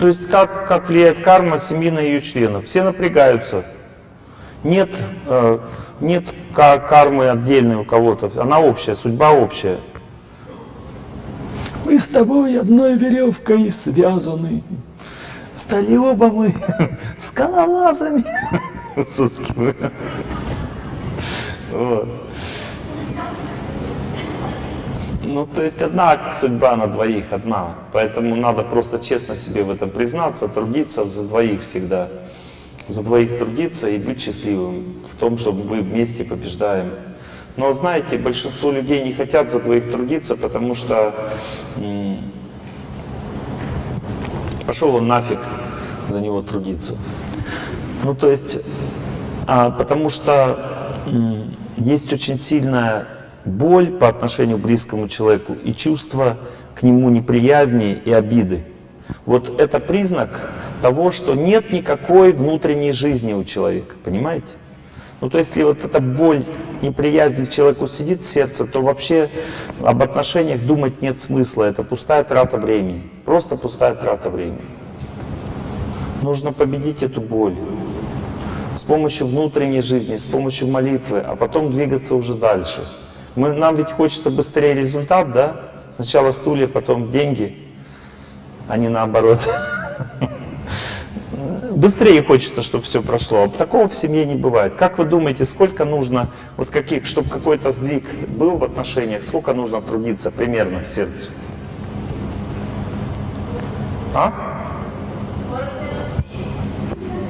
То есть как, как влияет карма семьи на ее членов? Все напрягаются. Нет, э, нет кармы отдельной у кого-то, она общая, судьба общая. Мы с тобой одной веревкой связаны. Стали оба мы скалолазами. Вот. Ну, то есть одна судьба на двоих, одна. Поэтому надо просто честно себе в этом признаться, трудиться за двоих всегда. За двоих трудиться и быть счастливым в том, что вы вместе побеждаем. Но знаете, большинство людей не хотят за двоих трудиться, потому что пошел он нафиг за него трудиться. Ну, то есть, а, потому что есть очень сильная боль по отношению к близкому человеку и чувство к нему неприязни и обиды. Вот это признак того, что нет никакой внутренней жизни у человека, понимаете? Ну, то есть, если вот эта боль, неприязнь к человеку сидит в сердце, то вообще об отношениях думать нет смысла. Это пустая трата времени. Просто пустая трата времени. Нужно победить эту боль с помощью внутренней жизни, с помощью молитвы, а потом двигаться уже дальше. Мы, нам ведь хочется быстрее результат, да? Сначала стулья, потом деньги, а не наоборот. Быстрее хочется, чтобы все прошло. А такого в семье не бывает. Как вы думаете, сколько нужно, вот каких, чтобы какой-то сдвиг был в отношениях, сколько нужно трудиться примерно в сердце? А?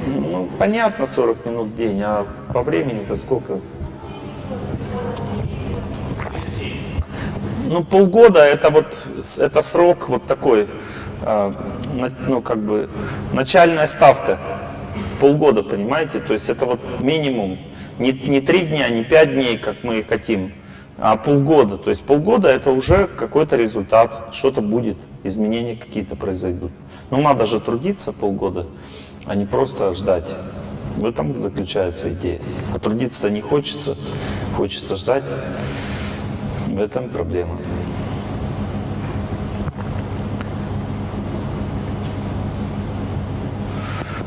Ну, понятно, 40 минут в день, а по времени-то сколько? Ну, полгода это вот это срок вот такой, а, ну, как бы, начальная ставка. Полгода, понимаете? То есть это вот минимум. Не, не три дня, не пять дней, как мы хотим, а полгода. То есть полгода это уже какой-то результат, что-то будет, изменения какие-то произойдут. Но надо же трудиться полгода, а не просто ждать. В этом заключается идея. А трудиться не хочется, хочется ждать. В этом проблема.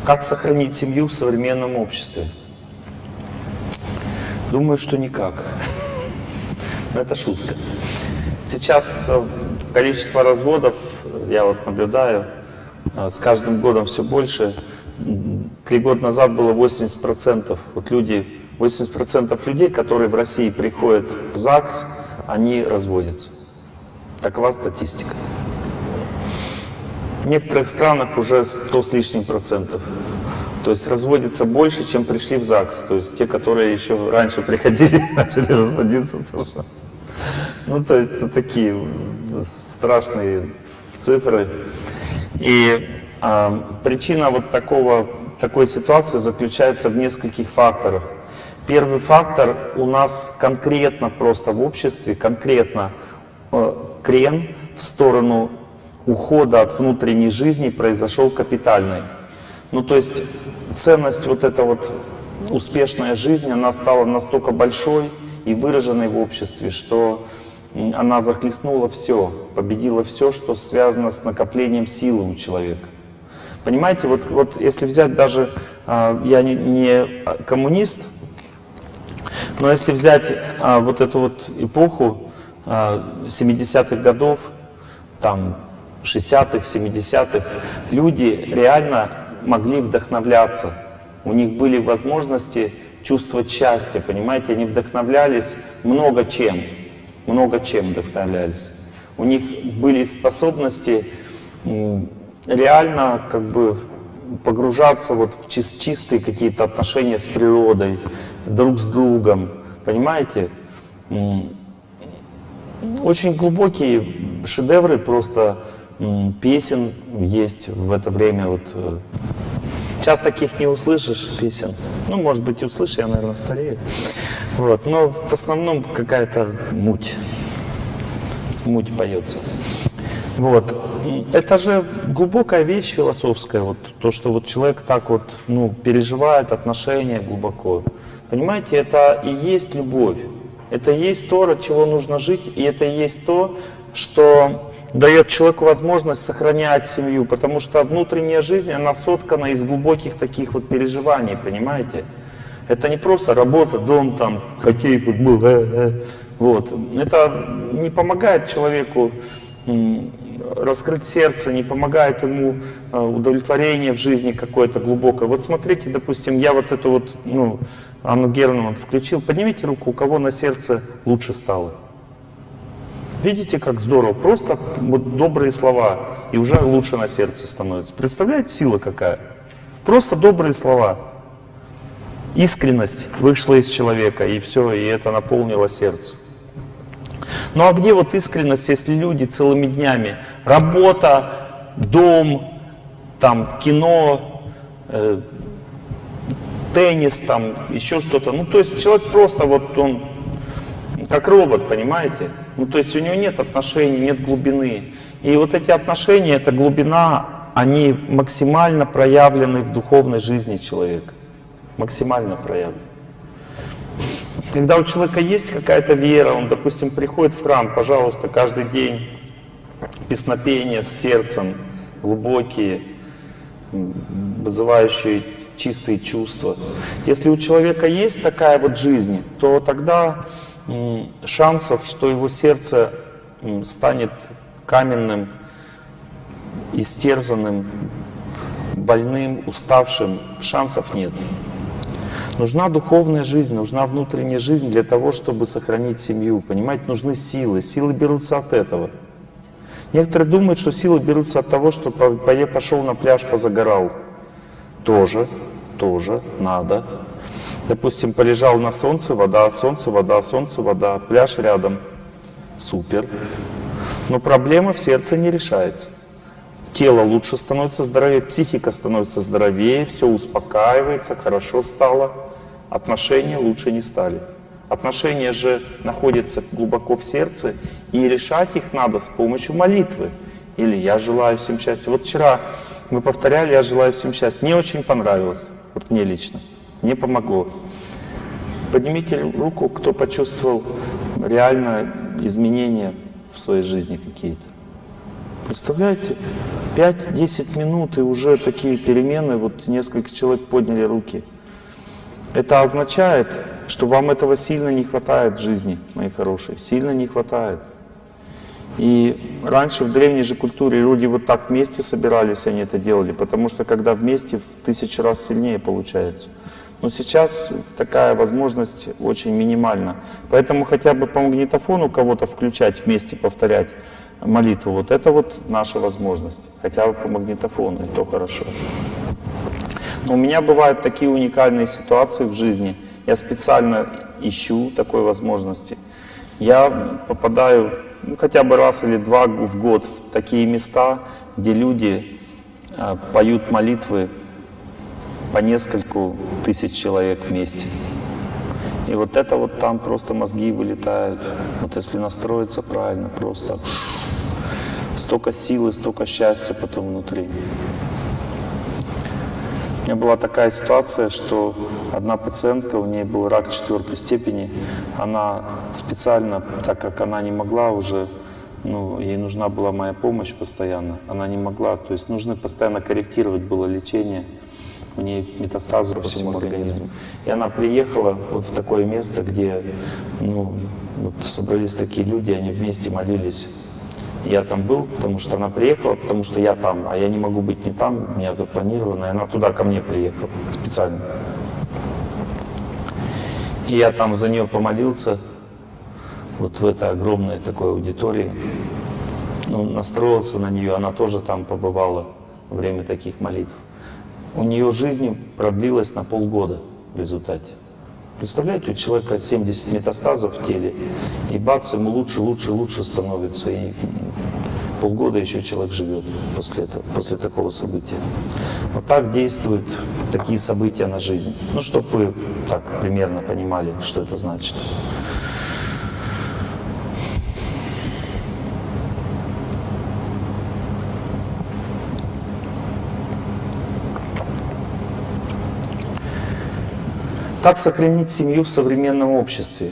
Как сохранить семью в современном обществе? Думаю, что никак. Это шутка. Сейчас э, количество разводов, я вот наблюдаю, э, с каждым годом все больше. Три года назад было 80%. Вот люди, 80% людей, которые в России приходят в ЗАГС, они разводятся. Такова статистика. В некоторых странах уже 100 с лишним процентов. То есть разводится больше, чем пришли в ЗАГС. То есть те, которые еще раньше приходили, начали разводиться тоже. Ну, то есть это такие страшные цифры. И э, причина вот такого, такой ситуации заключается в нескольких факторах. Первый фактор у нас конкретно просто в обществе, конкретно э, крен в сторону ухода от внутренней жизни произошел капитальный. Ну то есть ценность вот эта вот успешная жизнь, она стала настолько большой и выраженной в обществе, что она захлестнула все, победила все, что связано с накоплением силы у человека. Понимаете, вот, вот если взять даже, а, я не, не коммунист, но если взять а, вот эту вот эпоху а, 70-х годов, там 60-х, 70-х, люди реально могли вдохновляться. У них были возможности чувствовать счастье, понимаете, они вдохновлялись много чем, много чем вдохновлялись. У них были способности реально как бы погружаться вот в чистые какие-то отношения с природой, друг с другом, понимаете? Очень глубокие шедевры просто песен есть в это время. Вот. Э, сейчас таких не услышишь песен. Ну, может быть, услышишь, я, наверное, старею. Вот. Но в основном какая-то муть. Муть поется. Вот. Это же глубокая вещь философская, вот то, что вот человек так вот, ну, переживает отношения глубоко. Понимаете, это и есть любовь. Это и есть то, от чего нужно жить, и это и есть то, что дает человеку возможность сохранять семью, потому что внутренняя жизнь, она соткана из глубоких таких вот переживаний, понимаете? Это не просто работа, дом, там, хоккей, футбол, э, э. вот. Это не помогает человеку раскрыть сердце, не помогает ему э, удовлетворение в жизни какое-то глубокое. Вот смотрите, допустим, я вот эту вот, ну, Анну Герман включил, поднимите руку, у кого на сердце лучше стало. Видите, как здорово, просто вот добрые слова, и уже лучше на сердце становится. Представляете, сила какая? Просто добрые слова. Искренность вышла из человека, и все, и это наполнило сердце. Ну а где вот искренность, если люди целыми днями, работа, дом, там, кино, э, теннис, там, еще что-то. Ну, то есть человек просто вот он как робот, понимаете? Ну, то есть у него нет отношений, нет глубины. И вот эти отношения, эта глубина, они максимально проявлены в духовной жизни человека. Максимально проявлены. Когда у человека есть какая-то вера, он, допустим, приходит в храм, пожалуйста, каждый день песнопения с сердцем, глубокие, вызывающие чистые чувства. Если у человека есть такая вот жизнь, то тогда шансов, что его сердце станет каменным, истерзанным, больным, уставшим, шансов нет. Нужна духовная жизнь, нужна внутренняя жизнь для того, чтобы сохранить семью. Понимаете, нужны силы. Силы берутся от этого. Некоторые думают, что силы берутся от того, что пошел на пляж, позагорал. Тоже, тоже надо. Допустим, полежал на солнце, вода, солнце, вода, солнце, вода, пляж рядом. Супер. Но проблема в сердце не решается. Тело лучше становится здоровее, психика становится здоровее, все успокаивается, хорошо стало. Отношения лучше не стали. Отношения же находятся глубоко в сердце, и решать их надо с помощью молитвы. Или «Я желаю всем счастья». Вот вчера мы повторяли «Я желаю всем счастья». Мне очень понравилось, вот мне лично, мне помогло. Поднимите руку, кто почувствовал реально изменения в своей жизни какие-то. Представляете? 5-10 минут и уже такие перемены, вот несколько человек подняли руки. Это означает, что вам этого сильно не хватает в жизни, мои хорошие, сильно не хватает. И раньше в древней же культуре люди вот так вместе собирались, они это делали, потому что когда вместе в тысячу раз сильнее получается. Но сейчас такая возможность очень минимальна. Поэтому хотя бы по магнитофону кого-то включать вместе, повторять молитву, вот это вот наша возможность. Хотя бы по магнитофону, и то хорошо. Но у меня бывают такие уникальные ситуации в жизни. Я специально ищу такой возможности. Я попадаю ну, хотя бы раз или два в год в такие места, где люди э, поют молитвы по нескольку тысяч человек вместе. И вот это вот там просто мозги вылетают. Вот если настроиться правильно, просто столько силы, столько счастья потом внутри. У меня была такая ситуация, что одна пациентка, у нее был рак четвертой степени, она специально, так как она не могла уже, ну, ей нужна была моя помощь постоянно, она не могла, то есть нужно постоянно корректировать было лечение, у нее метастазы по всему организму. И она приехала вот в такое место, где ну, вот собрались такие люди, они вместе молились я там был, потому что она приехала, потому что я там, а я не могу быть не там, у меня запланировано, и она туда ко мне приехала специально. И я там за нее помолился, вот в этой огромной такой аудитории, ну, настроился на нее, она тоже там побывала во время таких молитв. У нее жизнь продлилась на полгода в результате. Представляете, у человека 70 метастазов в теле, и бац, ему лучше, лучше, лучше становится, и полгода еще человек живет после этого, после такого события. Вот так действуют такие события на жизнь. Ну, чтобы вы так примерно понимали, что это значит. Как сохранить семью в современном обществе?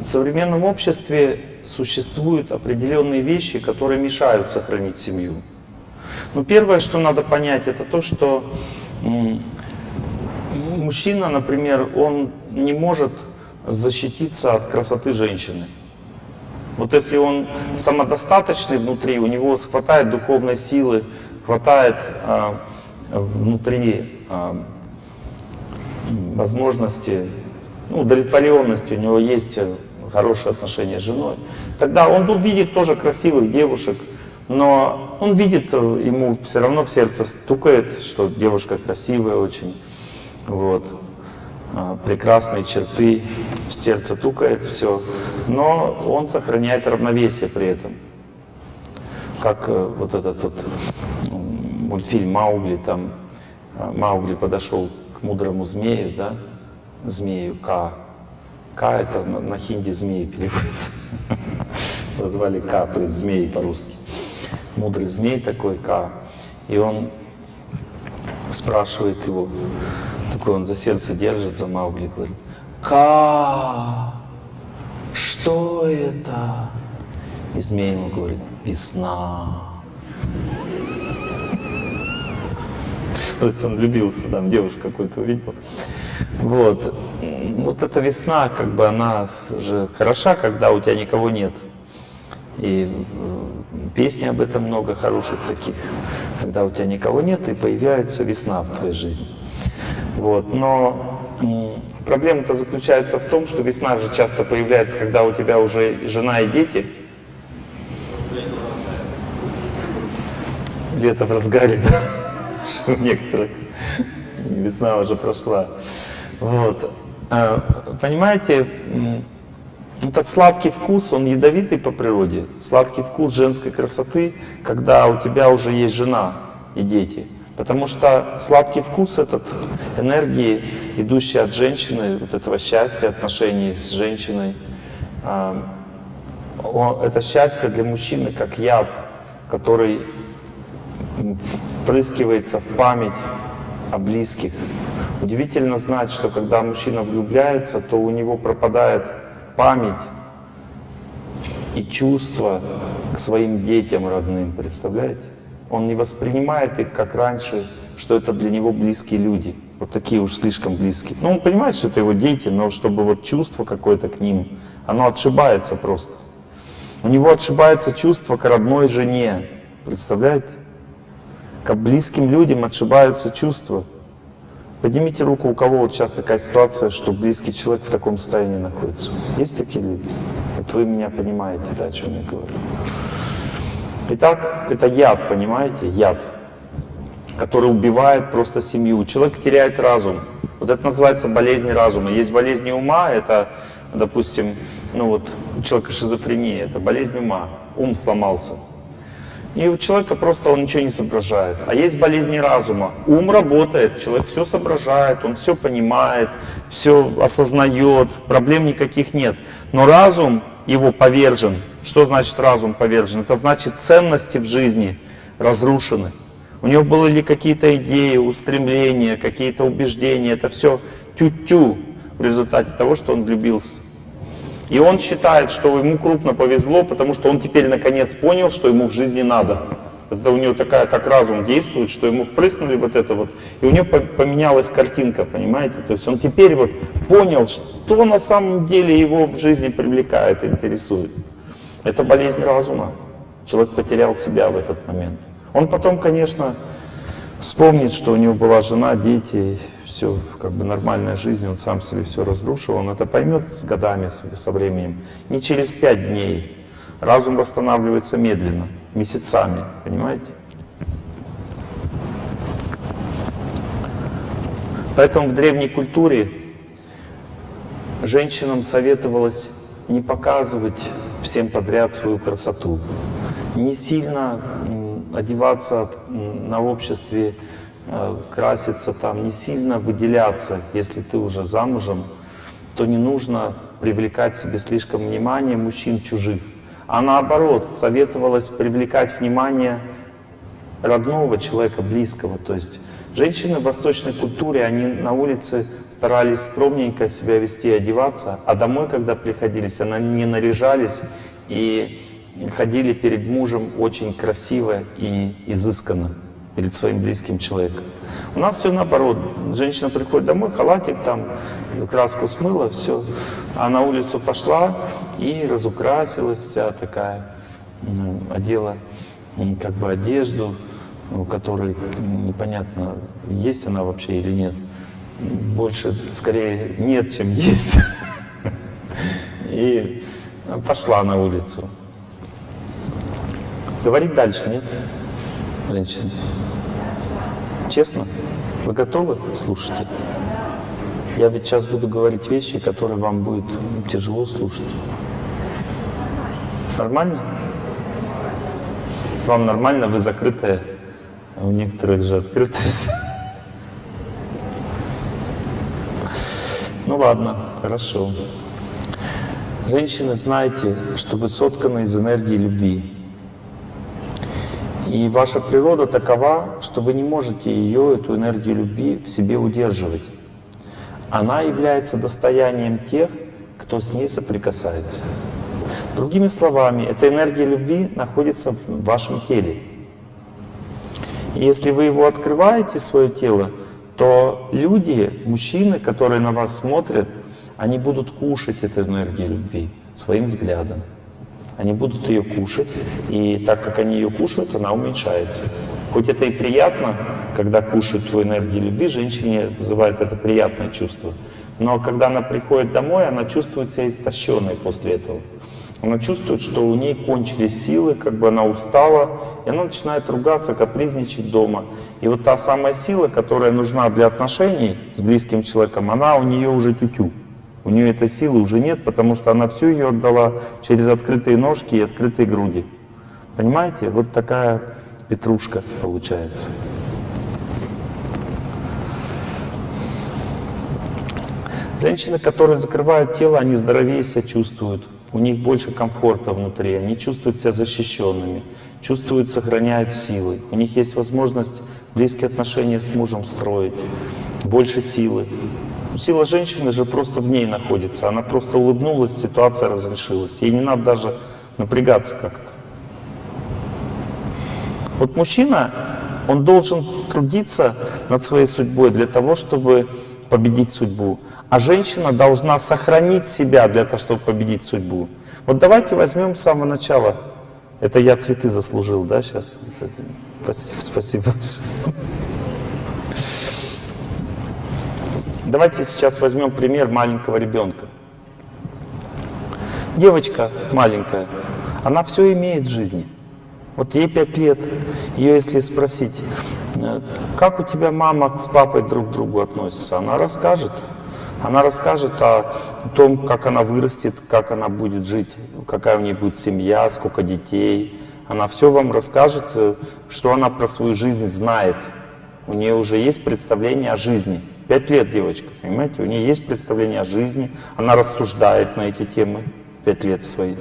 В современном обществе существуют определенные вещи, которые мешают сохранить семью. Ну, первое, что надо понять, это то, что мужчина, например, он не может защититься от красоты женщины. Вот если он самодостаточный внутри, у него хватает духовной силы, хватает а, внутри а, возможности, ну, удовлетворенности, у него есть хорошие отношения с женой, тогда он увидит тоже красивых девушек, но он видит, ему все равно в сердце стукает, что девушка красивая очень, вот, а, прекрасные черты, в сердце тукает все, но он сохраняет равновесие при этом. Как э, вот этот вот мультфильм Маугли, там Маугли подошел мудрому змею, да, змею Ка. Ка это на, на хинди змеи переводится. Назвали Ка, то есть змеи по-русски. Мудрый змей такой Ка. И он спрашивает его, такой он за сердце держит, за Маугли, говорит, Ка, что это? И змей ему говорит, весна. То есть он влюбился, там девушку какую-то увидел. Вот. Вот эта весна, как бы она же хороша, когда у тебя никого нет. И песни об этом много хороших таких, когда у тебя никого нет, и появляется весна в твоей жизни. Вот. Но проблема-то заключается в том, что весна же часто появляется, когда у тебя уже жена и дети. Лето в разгаре, да? У некоторых весна уже прошла. Вот. А, понимаете, этот сладкий вкус, он ядовитый по природе. Сладкий вкус женской красоты, когда у тебя уже есть жена и дети. Потому что сладкий вкус этот энергии, идущей от женщины, вот этого счастья, отношений с женщиной, а, это счастье для мужчины как яд, который впрыскивается в память о близких. Удивительно знать, что когда мужчина влюбляется, то у него пропадает память и чувство к своим детям родным, представляете? Он не воспринимает их как раньше, что это для него близкие люди, вот такие уж слишком близкие. Ну, он понимает, что это его дети, но чтобы вот чувство какое-то к ним, оно отшибается просто. У него отшибается чувство к родной жене, представляете? К близким людям отшибаются чувства. Поднимите руку, у кого вот сейчас такая ситуация, что близкий человек в таком состоянии находится. Есть такие люди? Вот вы меня понимаете, да, о чем я говорю. Итак, это яд, понимаете, яд, который убивает просто семью. Человек теряет разум. Вот это называется болезнь разума. Есть болезни ума, это, допустим, ну вот у человека шизофрения, это болезнь ума. Ум сломался. И у человека просто он ничего не соображает. А есть болезни разума. Ум работает, человек все соображает, он все понимает, все осознает, проблем никаких нет. Но разум его повержен. Что значит разум повержен? Это значит ценности в жизни разрушены. У него были какие-то идеи, устремления, какие-то убеждения. Это все тю-тю в результате того, что он влюбился. И он считает, что ему крупно повезло, потому что он теперь наконец понял, что ему в жизни надо. Это у него такая, так разум действует, что ему впрыснули вот это вот, и у него поменялась картинка, понимаете? То есть он теперь вот понял, что на самом деле его в жизни привлекает, интересует. Это болезнь разума. Человек потерял себя в этот момент. Он потом, конечно, вспомнит, что у него была жена, дети, все, как бы нормальная жизнь, он сам себе все разрушил, он это поймет с годами, со временем, не через пять дней. Разум восстанавливается медленно, месяцами, понимаете? Поэтому в древней культуре женщинам советовалось не показывать всем подряд свою красоту, не сильно одеваться на обществе краситься там, не сильно выделяться, если ты уже замужем, то не нужно привлекать себе слишком внимание мужчин чужих. А наоборот, советовалось привлекать внимание родного человека, близкого. То есть Женщины в восточной культуре, они на улице старались скромненько себя вести, одеваться, а домой, когда приходились, они не наряжались и ходили перед мужем очень красиво и изысканно перед своим близким человеком. У нас все наоборот. Женщина приходит домой, халатик там, краску смыла, все. А на улицу пошла и разукрасилась вся такая, ну, одела как бы одежду, у которой непонятно, есть она вообще или нет. Больше, скорее, нет, чем есть. И пошла на улицу. Говорить дальше, нет? Женщина. Честно? Вы готовы? Слушайте. Я ведь сейчас буду говорить вещи, которые вам будет тяжело слушать. Нормально? Вам нормально, вы закрытая, а у некоторых же открытость. Ну ладно, хорошо. Женщины, знайте, что вы сотканы из энергии любви. И ваша природа такова, что вы не можете ее, эту энергию любви, в себе удерживать. Она является достоянием тех, кто с ней соприкасается. Другими словами, эта энергия любви находится в вашем теле. И если вы его открываете, свое тело, то люди, мужчины, которые на вас смотрят, они будут кушать эту энергию любви своим взглядом. Они будут ее кушать, и так как они ее кушают, она уменьшается. Хоть это и приятно, когда кушают твою энергию любви, женщине вызывает это приятное чувство. Но когда она приходит домой, она чувствует себя истощенной после этого. Она чувствует, что у ней кончились силы, как бы она устала, и она начинает ругаться, капризничать дома. И вот та самая сила, которая нужна для отношений с близким человеком, она у нее уже тютю. У нее этой силы уже нет, потому что она всю ее отдала через открытые ножки и открытые груди. Понимаете? Вот такая петрушка получается. Женщины, которые закрывают тело, они здоровее себя чувствуют. У них больше комфорта внутри, они чувствуют себя защищенными, чувствуют, сохраняют силы. У них есть возможность близкие отношения с мужем строить, больше силы. Сила женщины же просто в ней находится. Она просто улыбнулась, ситуация разрешилась. Ей не надо даже напрягаться как-то. Вот мужчина, он должен трудиться над своей судьбой для того, чтобы победить судьбу. А женщина должна сохранить себя для того, чтобы победить судьбу. Вот давайте возьмем с самого начала. Это я цветы заслужил, да, сейчас? Спасибо. Давайте сейчас возьмем пример маленького ребенка. Девочка маленькая, она все имеет в жизни. Вот ей пять лет, ее если спросить, как у тебя мама с папой друг к другу относятся, она расскажет. Она расскажет о том, как она вырастет, как она будет жить, какая у нее будет семья, сколько детей. Она все вам расскажет, что она про свою жизнь знает. У нее уже есть представление о жизни. Пять лет девочка, понимаете? У нее есть представление о жизни, она рассуждает на эти темы. Пять лет свои.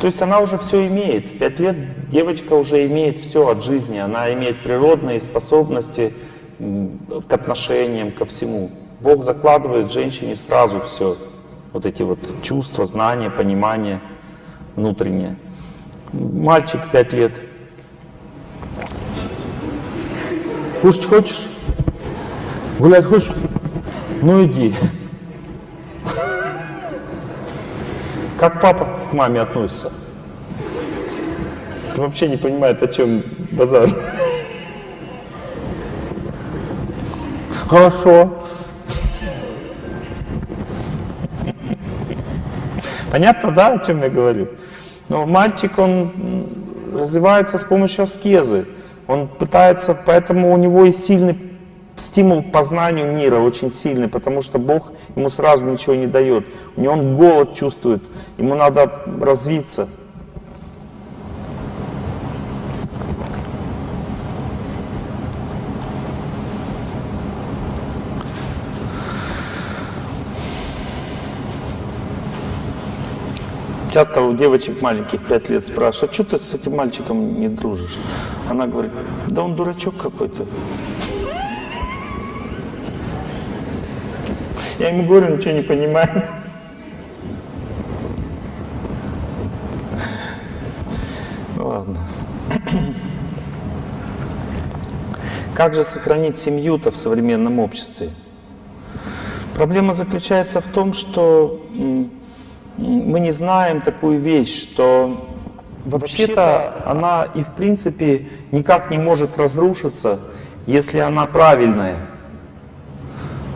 То есть она уже все имеет. Пять лет девочка уже имеет все от жизни. Она имеет природные способности к отношениям, ко всему. Бог закладывает женщине сразу все. Вот эти вот чувства, знания, понимание внутреннее. Мальчик пять лет. Кушать хочешь? Гулять хочешь? Ну иди. Как папа к маме относится? Вообще не понимает, о чем базар. Хорошо. Понятно, да, о чем я говорю? Но мальчик, он развивается с помощью аскезы. Он пытается, поэтому у него и сильный стимул к познанию мира очень сильный, потому что Бог ему сразу ничего не дает. У него он голод чувствует, ему надо развиться. Часто у девочек маленьких 5 лет спрашивают, а что ты с этим мальчиком не дружишь? Она говорит, да он дурачок какой-то. Я ему говорю, ничего не понимает. Ну ладно. Как же сохранить семью-то в современном обществе? Проблема заключается в том, что мы не знаем такую вещь, что вообще-то она и в принципе никак не может разрушиться, если она правильная.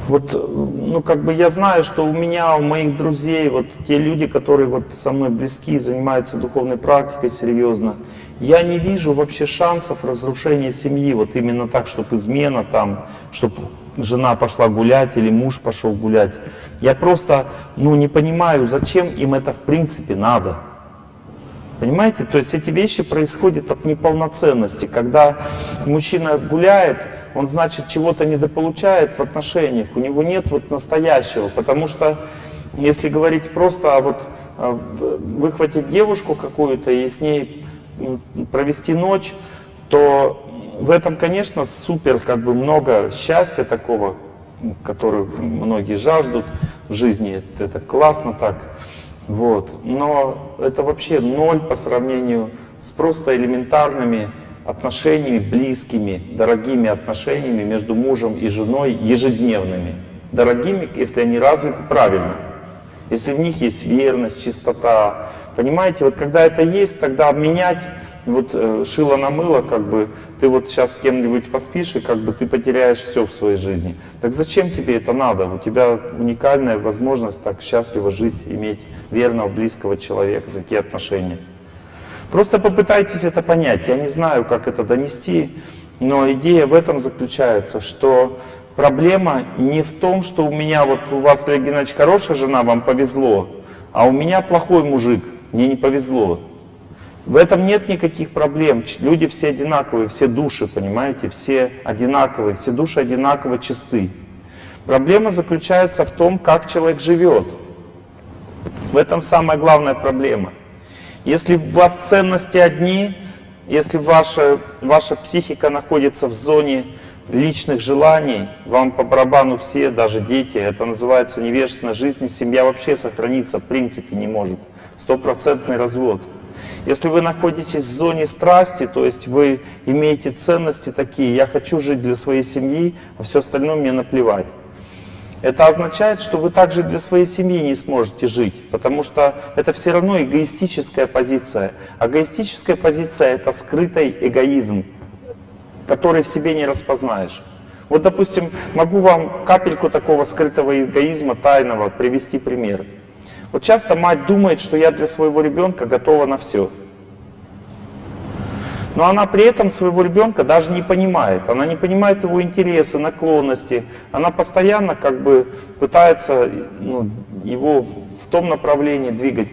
Вот, ну, как бы я знаю, что у меня, у моих друзей, вот те люди, которые вот со мной близки, занимаются духовной практикой серьезно, я не вижу вообще шансов разрушения семьи, вот именно так, чтобы измена там, чтобы жена пошла гулять или муж пошел гулять. Я просто, ну, не понимаю, зачем им это в принципе надо. Понимаете? То есть эти вещи происходят от неполноценности. Когда мужчина гуляет, он, значит, чего-то недополучает в отношениях. У него нет вот настоящего. Потому что, если говорить просто, а вот а, выхватить девушку какую-то и с ней провести ночь, то в этом, конечно, супер как бы много счастья такого, м, которое многие жаждут в жизни. Это классно так. Вот. Но это вообще ноль по сравнению с просто элементарными отношениями, близкими, дорогими отношениями между мужем и женой ежедневными. Дорогими, если они развиты правильно. Если в них есть верность, чистота. Понимаете, вот когда это есть, тогда обменять вот э, шило на мыло, как бы ты вот сейчас с кем-нибудь поспишь, и как бы ты потеряешь все в своей жизни. Так зачем тебе это надо? У тебя уникальная возможность так счастливо жить, иметь верного, близкого человека, такие отношения. Просто попытайтесь это понять. Я не знаю, как это донести, но идея в этом заключается, что проблема не в том, что у меня вот у вас, Олег Геннадьевич, хорошая жена, вам повезло, а у меня плохой мужик, мне не повезло. В этом нет никаких проблем. Люди все одинаковые, все души, понимаете, все одинаковые, все души одинаково чисты. Проблема заключается в том, как человек живет. В этом самая главная проблема. Если у вас ценности одни, если ваша, ваша психика находится в зоне личных желаний, вам по барабану все, даже дети, это называется невежественная жизнь, семья вообще сохраниться в принципе не может. Стопроцентный развод. Если вы находитесь в зоне страсти, то есть вы имеете ценности такие, я хочу жить для своей семьи, а все остальное мне наплевать. Это означает, что вы также для своей семьи не сможете жить, потому что это все равно эгоистическая позиция. А эгоистическая позиция — это скрытый эгоизм, который в себе не распознаешь. Вот, допустим, могу вам капельку такого скрытого эгоизма, тайного, привести пример. Вот часто мать думает, что я для своего ребенка готова на все. Но она при этом своего ребенка даже не понимает. Она не понимает его интересы, наклонности. Она постоянно как бы пытается ну, его в том направлении двигать,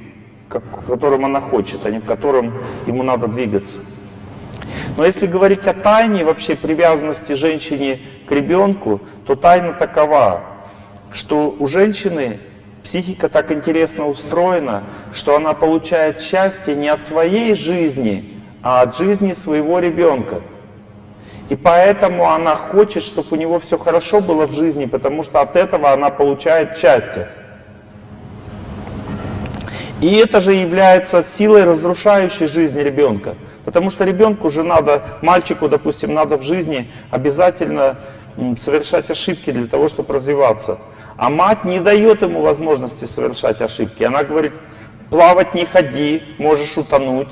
как- в котором она хочет, а не в котором ему надо двигаться. Но если говорить о тайне вообще привязанности женщине к ребенку, то тайна такова, что у женщины психика так интересно устроена, что она получает счастье не от своей жизни, а от жизни своего ребенка. И поэтому она хочет, чтобы у него все хорошо было в жизни, потому что от этого она получает счастье. И это же является силой, разрушающей жизнь ребенка. Потому что ребенку же надо, мальчику, допустим, надо в жизни обязательно совершать ошибки для того, чтобы развиваться. А мать не дает ему возможности совершать ошибки. Она говорит, плавать не ходи, можешь утонуть.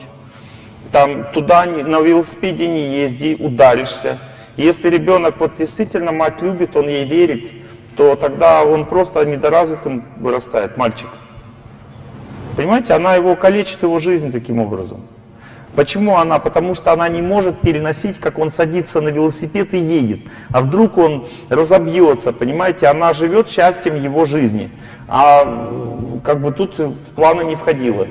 Там туда на велосипеде не езди, ударишься. Если ребенок вот действительно мать любит, он ей верит, то тогда он просто недоразвитым вырастает, мальчик. Понимаете, она его калечит, его жизнь таким образом. Почему она? Потому что она не может переносить, как он садится на велосипед и едет. А вдруг он разобьется, понимаете? Она живет счастьем его жизни. А как бы тут в планы не входило.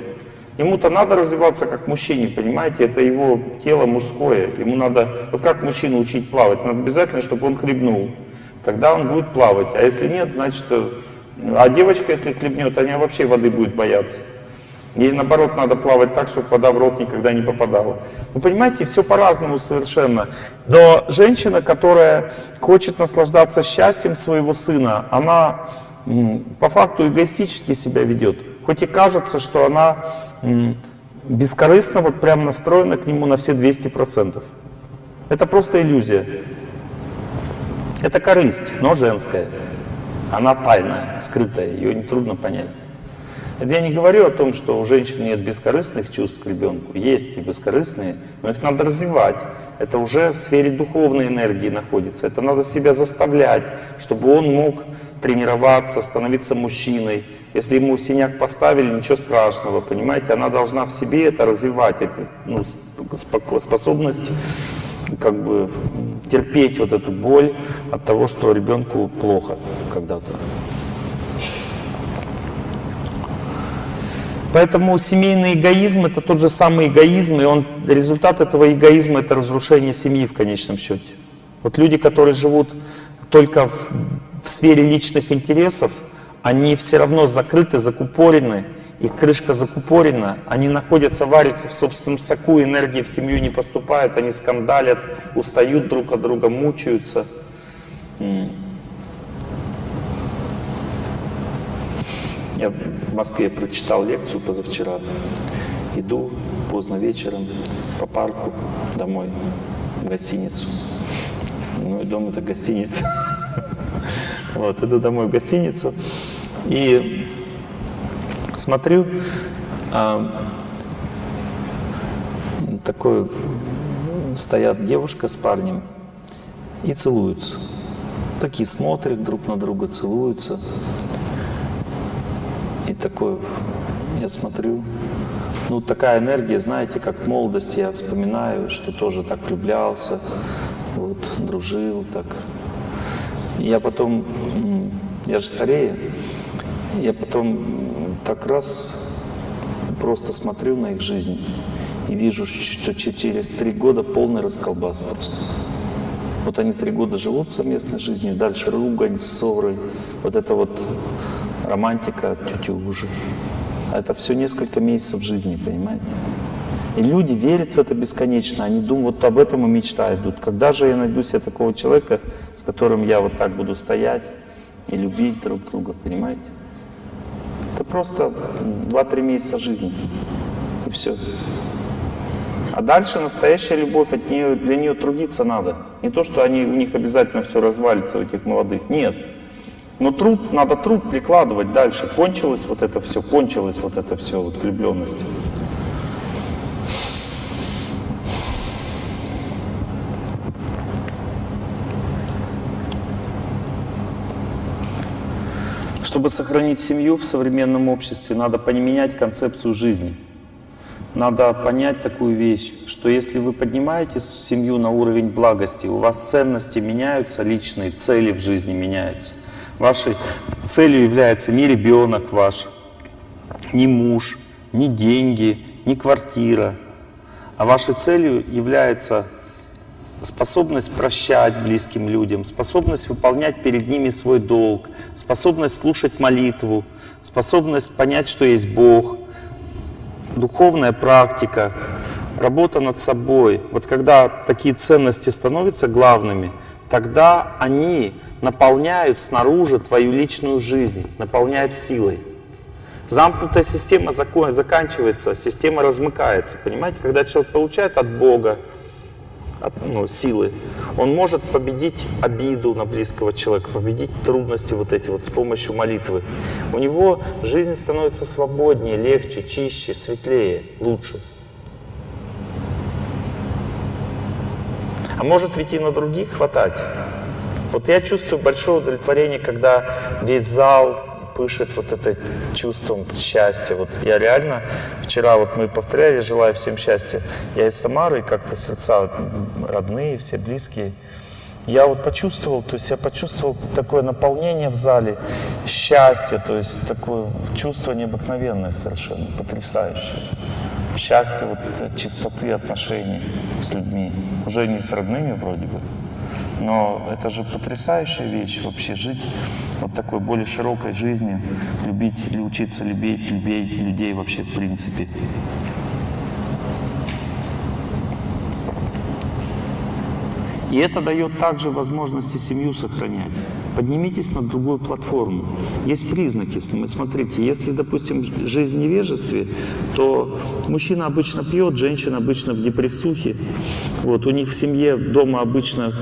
Ему-то надо развиваться как мужчине, понимаете? Это его тело мужское. Ему надо, вот как мужчину учить плавать? Надо обязательно, чтобы он хлебнул. Тогда он будет плавать. А если нет, значит, э, а девочка, если хлебнет, она вообще воды будет бояться. Ей наоборот надо плавать так, чтобы вода в рот никогда не попадала. Вы понимаете, все по-разному совершенно. Но женщина, которая хочет наслаждаться счастьем своего сына, она по факту эгоистически себя ведет. Хоть и кажется, что она бескорыстно вот прям настроена к нему на все 200%. Это просто иллюзия. Это корысть, но женская. Она тайная, скрытая, ее нетрудно понять. Это я не говорю о том, что у женщин нет бескорыстных чувств к ребенку. Есть и бескорыстные, но их надо развивать. Это уже в сфере духовной энергии находится. Это надо себя заставлять, чтобы он мог тренироваться, становиться мужчиной. Если ему синяк поставили, ничего страшного, понимаете? Она должна в себе это развивать, эти, ну, способность как бы терпеть вот эту боль от того, что ребенку плохо когда-то. Поэтому семейный эгоизм это тот же самый эгоизм, и он, результат этого эгоизма это разрушение семьи в конечном счете. Вот люди, которые живут только в, в сфере личных интересов, они все равно закрыты, закупорены, их крышка закупорена, они находятся, варятся в собственном соку, энергии в семью не поступает, они скандалят, устают друг от друга, мучаются. Я в Москве прочитал лекцию позавчера. Иду поздно вечером по парку домой, в гостиницу. Ну и дом это гостиница. Вот, иду домой в гостиницу и смотрю, а, такой стоят девушка с парнем и целуются. Такие смотрят друг на друга, целуются. И такой, я смотрю, ну такая энергия, знаете, как в молодости я вспоминаю, что тоже так влюблялся, вот, дружил, так. Я потом, я же старею, я потом так раз просто смотрю на их жизнь и вижу, что че- через три года полный расколбас просто. Вот они три года живут совместной жизнью, дальше ругань, ссоры, вот это вот романтика. А это все несколько месяцев жизни, понимаете? И люди верят в это бесконечно, они думают, вот об этом и мечтают. Думают, Когда же я найду себе такого человека, с которым я вот так буду стоять и любить друг друга, понимаете? Это просто 2-3 месяца жизни. И все. А дальше настоящая любовь, от нее, для нее трудиться надо. Не то, что они, у них обязательно все развалится, у этих молодых. Нет. Но труд, надо труд прикладывать дальше. Кончилось вот это все, кончилось вот это все, вот влюбленность. Чтобы сохранить семью в современном обществе, надо поменять концепцию жизни. Надо понять такую вещь, что если вы поднимаете семью на уровень благости, у вас ценности меняются, личные цели в жизни меняются. Вашей целью является не ребенок ваш, не муж, не деньги, не квартира, а вашей целью является способность прощать близким людям, способность выполнять перед ними свой долг, способность слушать молитву, способность понять, что есть Бог, духовная практика, работа над собой. Вот когда такие ценности становятся главными, тогда они наполняют снаружи твою личную жизнь, наполняют силой. Замкнутая система заканчивается, система размыкается. Понимаете, когда человек получает от Бога от, ну, силы, он может победить обиду на близкого человека, победить трудности вот эти вот с помощью молитвы. У него жизнь становится свободнее, легче, чище, светлее, лучше. А может ведь и на других хватать. Вот я чувствую большое удовлетворение, когда весь зал пышет вот это чувством счастья. Вот я реально вчера вот мы повторяли «Желаю всем счастья». Я из Самары, как-то сердца родные, все близкие. Я вот почувствовал, то есть я почувствовал такое наполнение в зале, счастье, то есть такое чувство необыкновенное совершенно, потрясающее. Счастье вот от чистоты отношений с людьми. Уже не с родными вроде бы, Но это же потрясающая вещь вообще жить вот такой более широкой жизнью, любить или учиться любить, любить людей вообще в принципе. И это дает также возможности семью сохранять. Поднимитесь на другую платформу. Есть признаки. Смотрите, если, допустим, жизнь в невежестве, то мужчина обычно пьет, женщина обычно в депрессухе. Вот, у них в семье дома обычно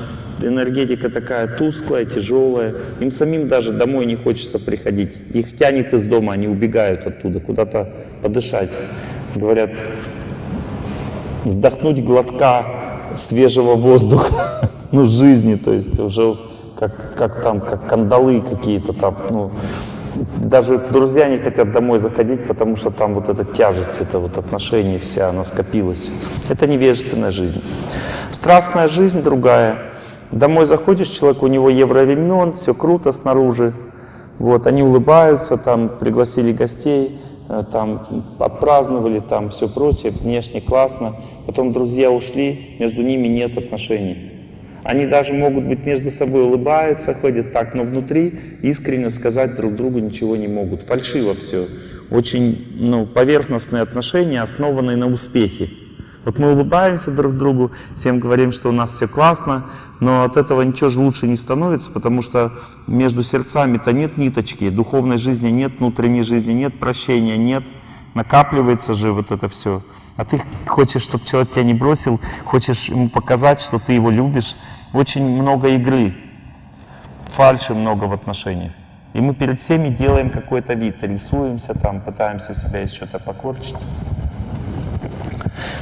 энергетика такая тусклая, тяжелая. Им самим даже домой не хочется приходить. Их тянет из дома, они убегают оттуда, куда-то подышать. Говорят, вздохнуть глотка свежего воздуха, ну, жизни, то есть уже как, как там, как кандалы какие-то там, ну, даже друзья не хотят домой заходить, потому что там вот эта тяжесть, это вот отношение вся, она скопилась. Это невежественная жизнь. Страстная жизнь другая. Домой заходишь, человек, у него евроремонт, все круто снаружи. Вот, они улыбаются, там пригласили гостей, э, там отпраздновали, там все прочее, внешне классно потом друзья ушли, между ними нет отношений. Они даже могут быть между собой улыбаются, ходят так, но внутри искренне сказать друг другу ничего не могут. Фальшиво все. Очень ну, поверхностные отношения, основанные на успехе. Вот мы улыбаемся друг другу, всем говорим, что у нас все классно, но от этого ничего же лучше не становится, потому что между сердцами-то нет ниточки, духовной жизни нет, внутренней жизни нет, прощения нет, накапливается же вот это все. А ты хочешь, чтобы человек тебя не бросил, хочешь ему показать, что ты его любишь. Очень много игры, фальши много в отношениях. И мы перед всеми делаем какой-то вид, рисуемся там, пытаемся себя чего-то покорчить.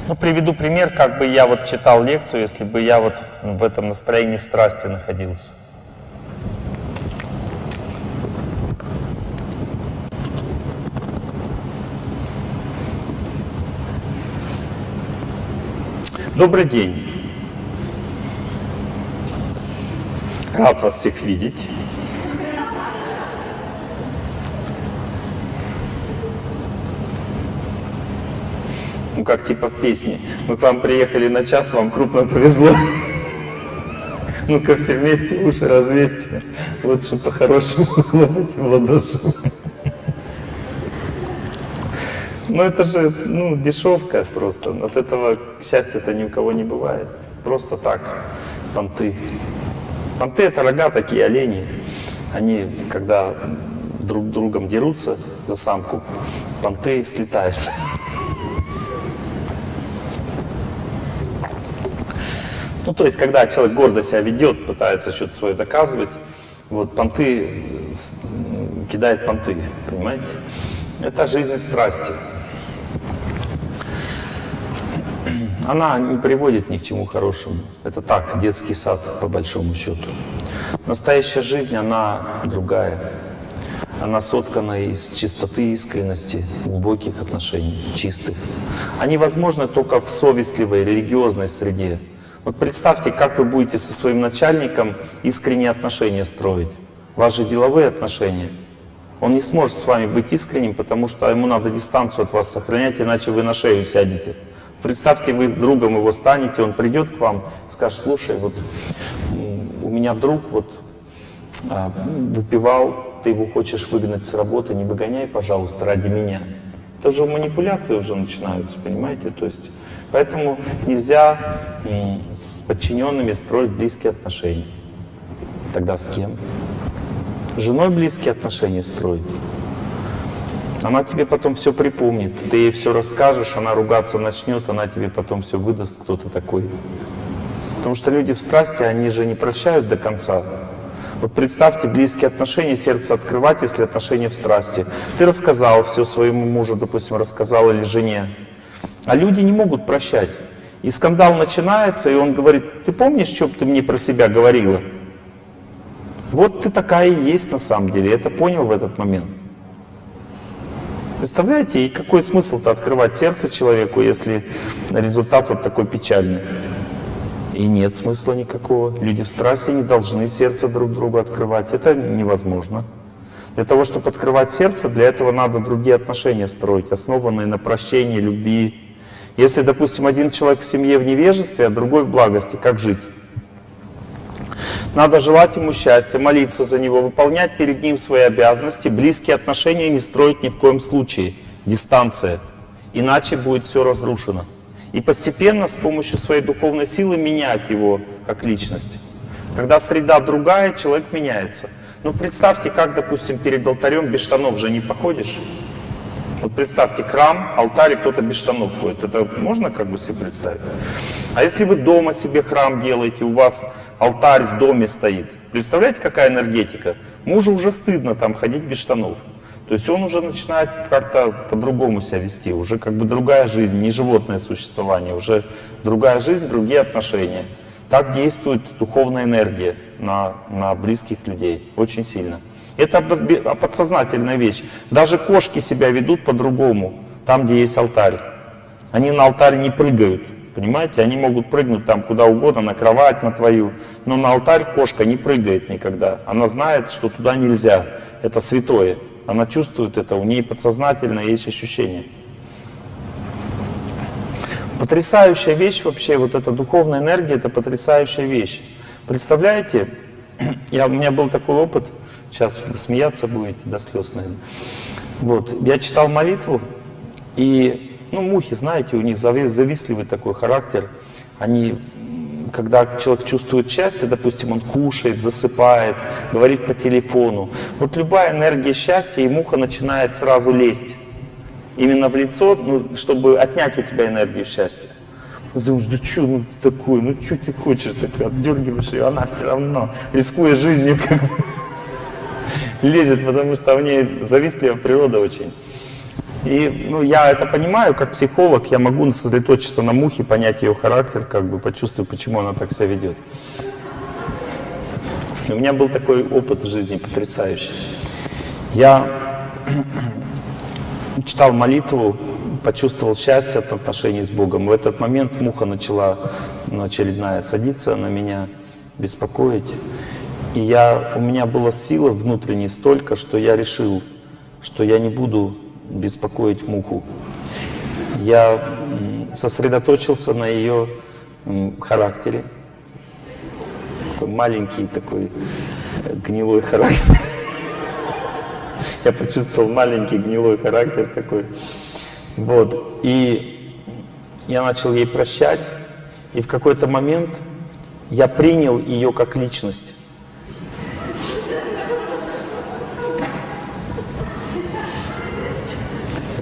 Ну, приведу пример, как бы я вот читал лекцию, если бы я вот в этом настроении страсти находился. Добрый день. Рад вас всех видеть. Ну, как типа в песне. Мы к вам приехали на час, вам крупно повезло. Ну-ка все вместе уши развесьте. Лучше по-хорошему хлопайте в ладоши. Ну это же ну, дешевка просто. От этого счастья-то ни у кого не бывает. Просто так, понты. Понты это рога такие, олени. Они, когда друг другом дерутся за самку, понты слетают. Ну, то есть, когда человек гордо себя ведет, пытается что-то свое доказывать, вот понты, кидает понты, понимаете? Это жизнь страсти. она не приводит ни к чему хорошему. Это так, детский сад, по большому счету. Настоящая жизнь, она другая. Она соткана из чистоты, искренности, глубоких отношений, чистых. Они возможны только в совестливой, религиозной среде. Вот представьте, как вы будете со своим начальником искренние отношения строить. Ваши деловые отношения. Он не сможет с вами быть искренним, потому что ему надо дистанцию от вас сохранять, иначе вы на шею сядете. Представьте, вы с другом его станете, он придет к вам, скажет, слушай, вот у меня друг вот а, выпивал, ты его хочешь выгнать с работы, не выгоняй, пожалуйста, ради меня. Это же манипуляции уже начинаются, понимаете? То есть, поэтому нельзя с подчиненными строить близкие отношения. Тогда с кем? С женой близкие отношения строить. Она тебе потом все припомнит, ты ей все расскажешь, она ругаться начнет, она тебе потом все выдаст, кто то такой. Потому что люди в страсти, они же не прощают до конца. Вот представьте близкие отношения, сердце открывать, если отношения в страсти. Ты рассказал все своему мужу, допустим, рассказал или жене. А люди не могут прощать. И скандал начинается, и он говорит, ты помнишь, что ты мне про себя говорила? Вот ты такая и есть на самом деле, это понял в этот момент. Представляете, и какой смысл-то открывать сердце человеку, если результат вот такой печальный? И нет смысла никакого. Люди в страсти не должны сердце друг другу открывать. Это невозможно. Для того, чтобы открывать сердце, для этого надо другие отношения строить, основанные на прощении, любви. Если, допустим, один человек в семье в невежестве, а другой в благости, как жить? Надо желать ему счастья, молиться за него, выполнять перед ним свои обязанности, близкие отношения не строить ни в коем случае. Дистанция. Иначе будет все разрушено. И постепенно с помощью своей духовной силы менять его как личность. Когда среда другая, человек меняется. Ну представьте, как, допустим, перед алтарем без штанов же не походишь. Вот представьте храм, алтарь, кто-то без штанов ходит. Это можно как бы себе представить? А если вы дома себе храм делаете, у вас алтарь в доме стоит, представляете, какая энергетика? Мужу уже стыдно там ходить без штанов. То есть он уже начинает как-то по-другому себя вести, уже как бы другая жизнь, не животное существование, уже другая жизнь, другие отношения. Так действует духовная энергия на, на близких людей, очень сильно. Это подсознательная вещь. Даже кошки себя ведут по-другому, там, где есть алтарь. Они на алтарь не прыгают, понимаете? Они могут прыгнуть там куда угодно, на кровать, на твою. Но на алтарь кошка не прыгает никогда. Она знает, что туда нельзя. Это святое. Она чувствует это, у нее подсознательно есть ощущение. Потрясающая вещь вообще, вот эта духовная энергия, это потрясающая вещь. Представляете, я, у меня был такой опыт, Сейчас смеяться будете до слез, наверное. Вот, я читал молитву, и, ну, мухи, знаете, у них завистливый такой характер. Они, когда человек чувствует счастье, допустим, он кушает, засыпает, говорит по телефону. Вот любая энергия счастья, и муха начинает сразу лезть. Именно в лицо, ну, чтобы отнять у тебя энергию счастья. Ты думаешь, да что ну такое, ну что ты хочешь, так отдергиваешь ее, она все равно, рискуя жизнью, как бы лезет, потому что в ней завистливая природа очень. И ну, я это понимаю, как психолог, я могу сосредоточиться на мухе, понять ее характер, как бы почувствовать, почему она так себя ведет. У меня был такой опыт в жизни потрясающий. Я читал молитву, почувствовал счастье от отношений с Богом. В этот момент муха начала ну, очередная садиться на меня, беспокоить. И я, у меня было силы внутренней столько, что я решил, что я не буду беспокоить муху. Я сосредоточился на ее характере. Такой маленький такой э, гнилой характер. Я почувствовал маленький гнилой характер такой. Вот. И я начал ей прощать. И в какой-то момент я принял ее как личность.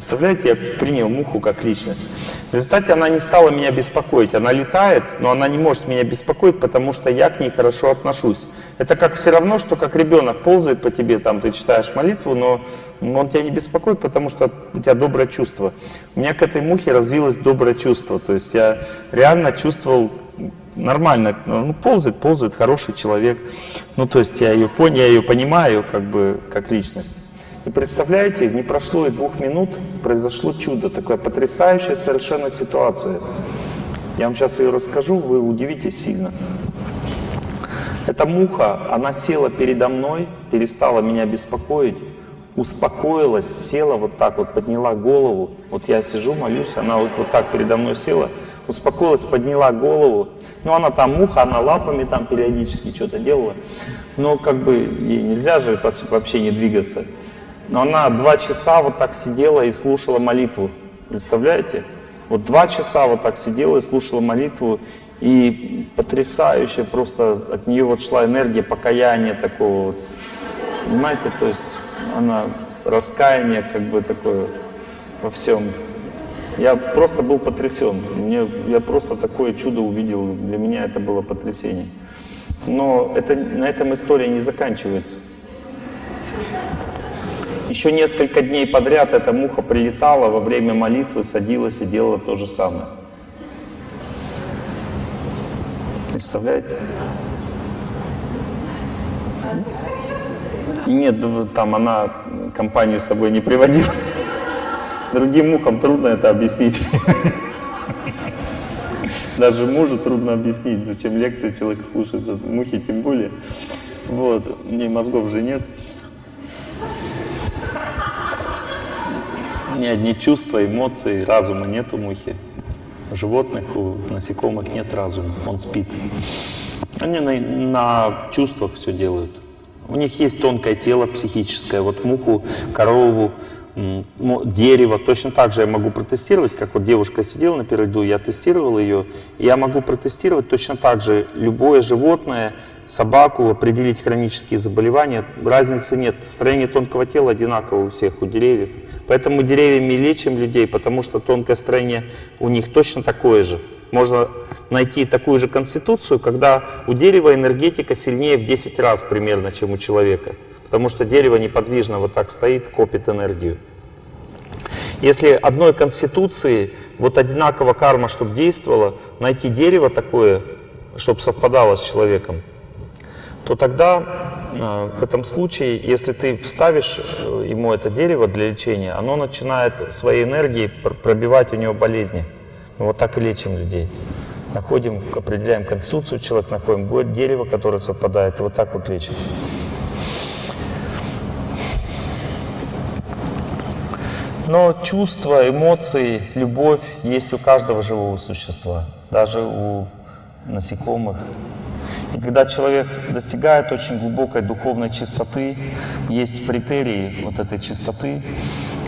Представляете, я принял муху как личность. В результате она не стала меня беспокоить. Она летает, но она не может меня беспокоить, потому что я к ней хорошо отношусь. Это как все равно, что как ребенок ползает по тебе, там ты читаешь молитву, но он тебя не беспокоит, потому что у тебя доброе чувство. У меня к этой мухе развилось доброе чувство. То есть я реально чувствовал нормально, ну, ползает, ползает, хороший человек. Ну, то есть я ее понял, я ее понимаю, как бы, как личность. И представляете, не прошло и двух минут, произошло чудо, такая потрясающая совершенно ситуация. Я вам сейчас ее расскажу, вы удивитесь сильно. Эта муха, она села передо мной, перестала меня беспокоить, успокоилась, села вот так вот, подняла голову. Вот я сижу, молюсь, она вот, вот так передо мной села, успокоилась, подняла голову. Ну, она там муха, она лапами там периодически что-то делала. Но как бы ей нельзя же вообще не двигаться. Но она два часа вот так сидела и слушала молитву. Представляете? Вот два часа вот так сидела и слушала молитву. И потрясающе просто от нее вот шла энергия покаяния такого вот. Понимаете, то есть она раскаяние как бы такое во всем. Я просто был потрясен. Мне, я просто такое чудо увидел. Для меня это было потрясение. Но это, на этом история не заканчивается. Еще несколько дней подряд эта муха прилетала во время молитвы, садилась и делала то же самое. Представляете? Нет, там она компанию с собой не приводила. Другим мухам трудно это объяснить. Даже мужу трудно объяснить, зачем лекции человек слушает, мухи тем более. Вот, мне мозгов же нет. Ни одни чувства, эмоции, разума нет у мухи. У животных, у насекомых нет разума, он спит. Они на, на чувствах все делают. У них есть тонкое тело психическое. Вот муху, корову, дерево. Точно так же я могу протестировать, как вот девушка сидела на первой ряду, я тестировал ее. Я могу протестировать точно так же любое животное, собаку, определить хронические заболевания. Разницы нет. Строение тонкого тела одинаково у всех, у деревьев. Поэтому деревьями лечим людей, потому что тонкое строение у них точно такое же. Можно найти такую же конституцию, когда у дерева энергетика сильнее в 10 раз примерно, чем у человека. Потому что дерево неподвижно вот так стоит, копит энергию. Если одной конституции вот одинаково карма, чтобы действовала, найти дерево такое, чтобы совпадало с человеком, то тогда в этом случае, если ты вставишь э, ему это дерево для лечения, оно начинает своей энергией пр- пробивать у него болезни. Вот так и лечим людей. Находим, определяем конституцию человека, находим будет дерево, которое совпадает, и вот так вот лечим. Но чувства, эмоции, любовь есть у каждого живого существа, даже у насекомых. И когда человек достигает очень глубокой духовной чистоты, есть критерии вот этой чистоты,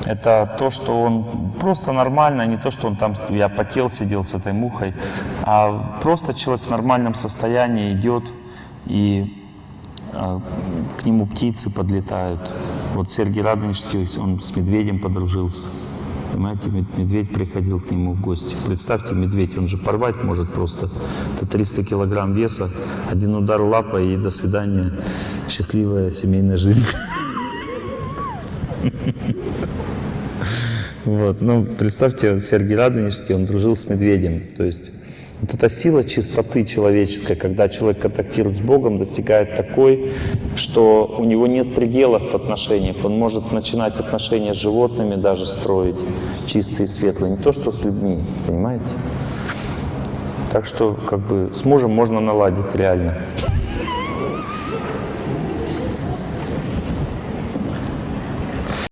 это то, что он просто нормально, не то, что он там, я потел, сидел с этой мухой, а просто человек в нормальном состоянии идет и а, к нему птицы подлетают. Вот Сергей Радонежский, он с медведем подружился. Понимаете, мед- медведь приходил к нему в гости. Представьте, медведь, он же порвать может просто. Это 300 килограмм веса, один удар лапой и до свидания. Счастливая семейная жизнь. Вот, ну, представьте, Сергей Радонежский, он дружил с медведем. То есть вот эта сила чистоты человеческой, когда человек контактирует с Богом, достигает такой, что у него нет пределов в отношениях. Он может начинать отношения с животными даже строить, чистые светлые, не то что с людьми, понимаете? Так что как бы с мужем можно наладить реально.